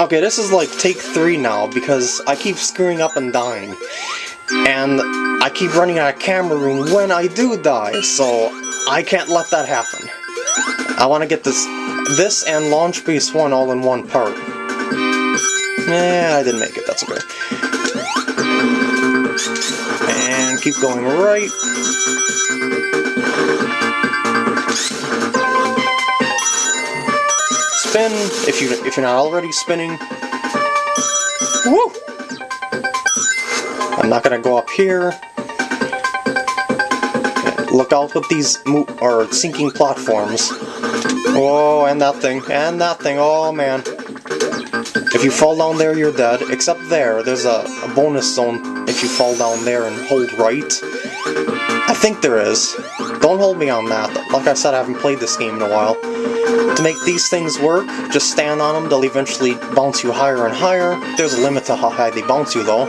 Okay, this is like take three now because I keep screwing up and dying. And I keep running out of camera room when I do die, so I can't let that happen. I want to get this this and Launch Base 1 all in one part. Eh, I didn't make it, that's okay. And keep going right. Spin, if, you, if you're not already spinning. Woo! I'm not gonna go up here. Look out with these mo or sinking platforms. Oh, and that thing, and that thing, oh man. If you fall down there, you're dead. Except there, there's a, a bonus zone if you fall down there and hold right. Think there is. Don't hold me on that. Like I said, I haven't played this game in a while. To make these things work, just stand on them, they'll eventually bounce you higher and higher. There's a limit to how high they bounce you though.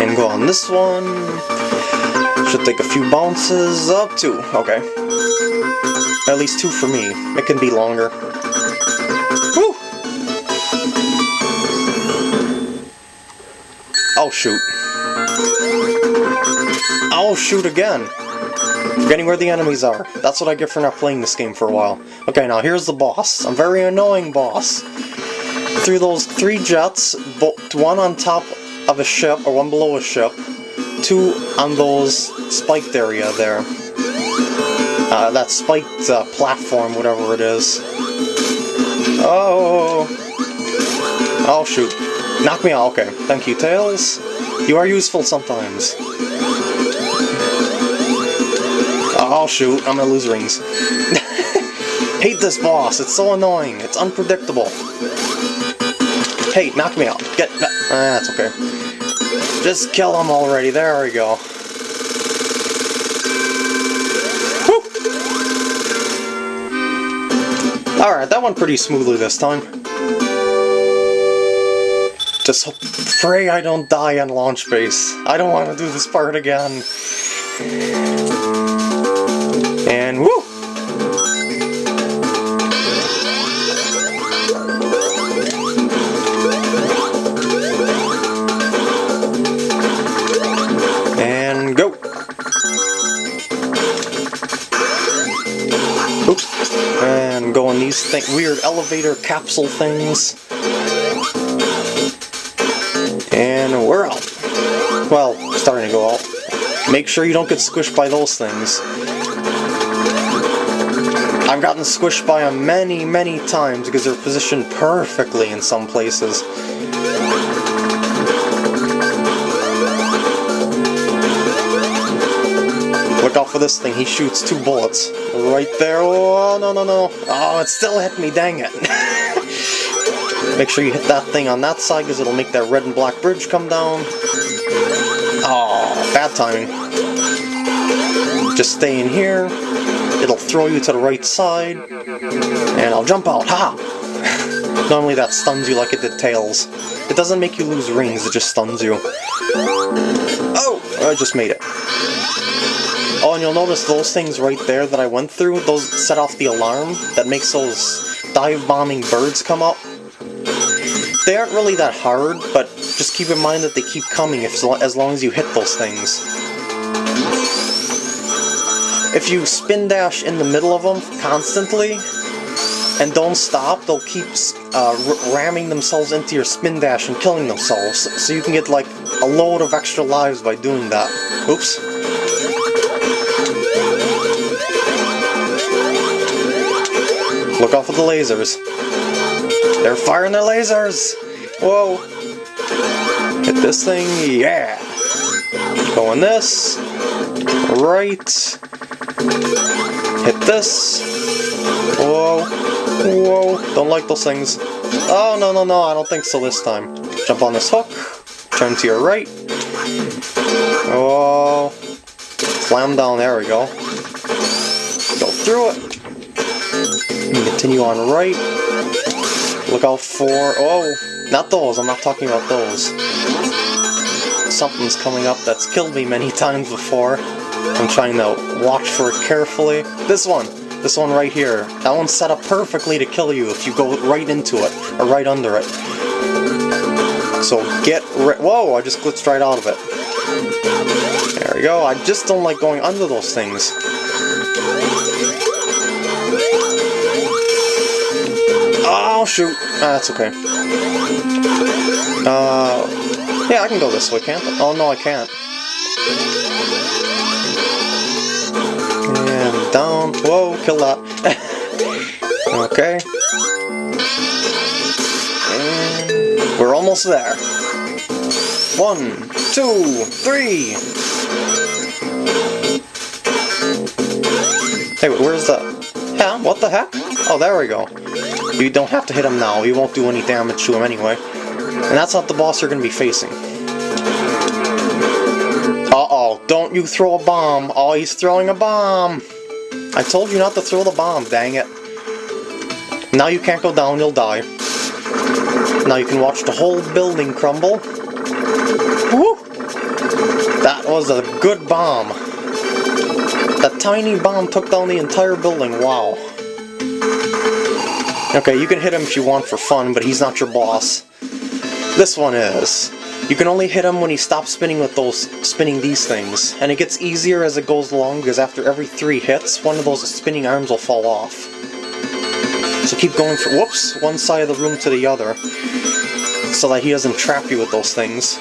And go on this one. Should take a few bounces, up two, okay. At least two for me. It can be longer. Woo! Oh shoot. Oh shoot again! Forgetting where the enemies are. That's what I get for not playing this game for a while. Okay, now here's the boss. A very annoying boss. Through those three jets, one on top of a ship, or one below a ship, two on those spiked area there. Uh, that spiked uh, platform, whatever it is. Oh! Oh shoot. Knock me out, okay. Thank you, Tails. You are useful sometimes. Oh shoot, I'm gonna lose rings. Hate this boss, it's so annoying, it's unpredictable. Hey, knock me out. Get Ah, that's okay. Just kill him already, there we go. Alright, that went pretty smoothly this time. Just pray I don't die on launch base. I don't want to do this part again. And woo! And go! Oops. And go on these th weird elevator capsule things. Well, starting to go out. Make sure you don't get squished by those things. I've gotten squished by them many, many times because they're positioned perfectly in some places. Look out for this thing, he shoots two bullets. Right there, oh no no no. Oh, it still hit me, dang it. Make sure you hit that thing on that side because it'll make that red and black bridge come down. Oh, bad timing. Just stay in here. It'll throw you to the right side. And I'll jump out. Ha! Normally that stuns you like it did Tails. It doesn't make you lose rings, it just stuns you. Oh! I just made it. Oh, and you'll notice those things right there that I went through, those set off the alarm that makes those dive-bombing birds come up. They aren't really that hard, but just keep in mind that they keep coming if, as long as you hit those things. If you spin dash in the middle of them constantly, and don't stop, they'll keep uh, ramming themselves into your spin dash and killing themselves, so you can get like a load of extra lives by doing that. Oops. Look out for the lasers. They're firing their lasers! Whoa! Hit this thing, yeah! Going this. Right. Hit this. Whoa. Whoa. Don't like those things. Oh, no, no, no, I don't think so this time. Jump on this hook. Turn to your right. Oh. Slam down, there we go. Go through it. Continue on right. Look out for... Oh! Not those, I'm not talking about those. Something's coming up that's killed me many times before. I'm trying to watch for it carefully. This one! This one right here. That one's set up perfectly to kill you if you go right into it, or right under it. So get ri- Whoa, I just glitched right out of it. There we go. I just don't like going under those things. Oh, shoot. Ah, that's okay. Uh, yeah, I can go this way, can't I? Oh, no, I can't. And down. Whoa, kill that. okay. And we're almost there. One, two, three. Hey, where's the... Yeah, what the heck? Oh, there we go. You don't have to hit him now, you won't do any damage to him anyway. And that's not the boss you're going to be facing. Uh-oh, don't you throw a bomb. Oh, he's throwing a bomb. I told you not to throw the bomb, dang it. Now you can't go down, you'll die. Now you can watch the whole building crumble. Woo! That was a good bomb. That tiny bomb took down the entire building, wow. Okay, you can hit him if you want for fun, but he's not your boss. This one is. You can only hit him when he stops spinning with those spinning these things, and it gets easier as it goes along because after every three hits, one of those spinning arms will fall off. So keep going for whoops, one side of the room to the other, so that he doesn't trap you with those things.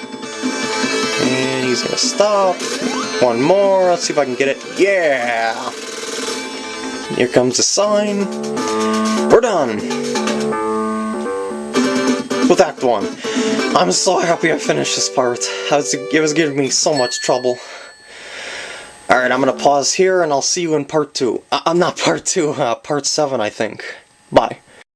And he's gonna stop. One more. Let's see if I can get it. Yeah. Here comes the sign. We're done! With Act 1. I'm so happy I finished this part. Was, it was giving me so much trouble. Alright, I'm gonna pause here and I'll see you in part 2. Uh, I'm not part 2, uh, part 7 I think. Bye.